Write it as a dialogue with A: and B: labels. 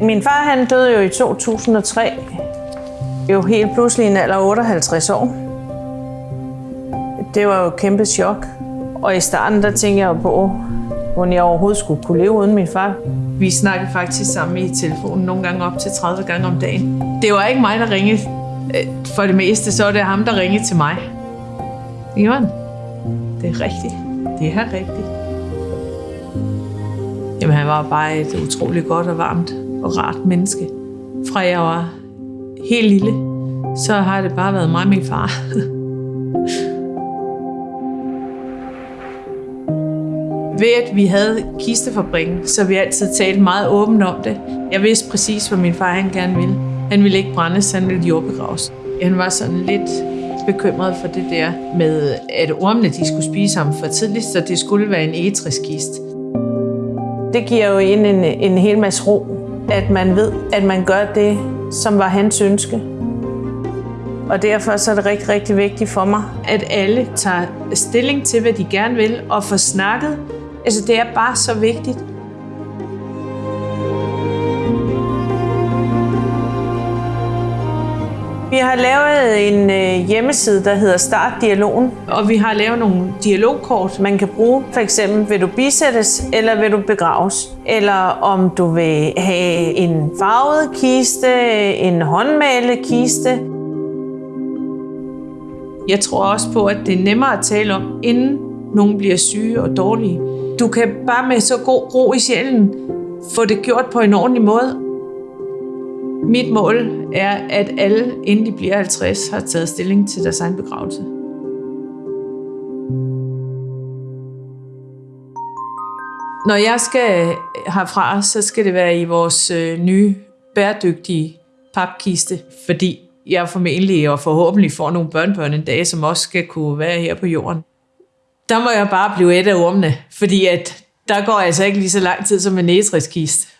A: Min far han døde jo i 2003. Jo helt pludselig en alder 58 år. Det var jo et kæmpe chok. Og i starten, der tænkte jeg på, hvordan jeg overhovedet skulle kunne leve uden min far. Vi snakkede faktisk sammen i telefonen nogle gange op til 30 gange om dagen. Det var ikke mig, der ringede øh, for det meste, så var det ham, der ringede til mig. Ivan, det er rigtigt. Det er rigtigt. Jamen, han var bare et utroligt godt og varmt og rart menneske. Fra jeg var helt lille, så har det bare været mig og min far. Ved at vi havde kistefabrikken, så vi altid talt meget åbent om det. Jeg vidste præcis, hvad min far han gerne ville. Han ville ikke brændes, han ville jordbegraves. Han var sådan lidt bekymret for det der med, at ormene de skulle spise ham for tidligt, så det skulle være en egetriskist. Det giver jo en, en, en hel masse ro, at man ved, at man gør det, som var hans ønske. Og derfor så er det rigtig, rigtig vigtigt for mig, at alle tager stilling til, hvad de gerne vil, og får snakket. Altså, det er bare så vigtigt. Vi har lavet en øh, hjemmeside, der hedder Start Dialogen, og vi har lavet nogle dialogkort, man kan bruge. For eksempel, vil du bisættes, eller vil du begraves? Eller om du vil have en farvet kiste, en håndmalet kiste. Jeg tror også på, at det er nemmere at tale om, inden nogen bliver syge og dårlige. Du kan bare med så god ro i sjælen få det gjort på en ordentlig måde, mit mål er, at alle, inden de bliver 50, har taget stilling til deres egen begravelse. Når jeg skal herfra, så skal det være i vores øh, nye bæredygtige papkiste, fordi jeg formentlig og forhåbentlig får nogle børnebørn en dag, som også skal kunne være her på jorden. Der må jeg bare blive et af ormene, fordi at der går altså ikke lige så lang tid som en nætriskiste.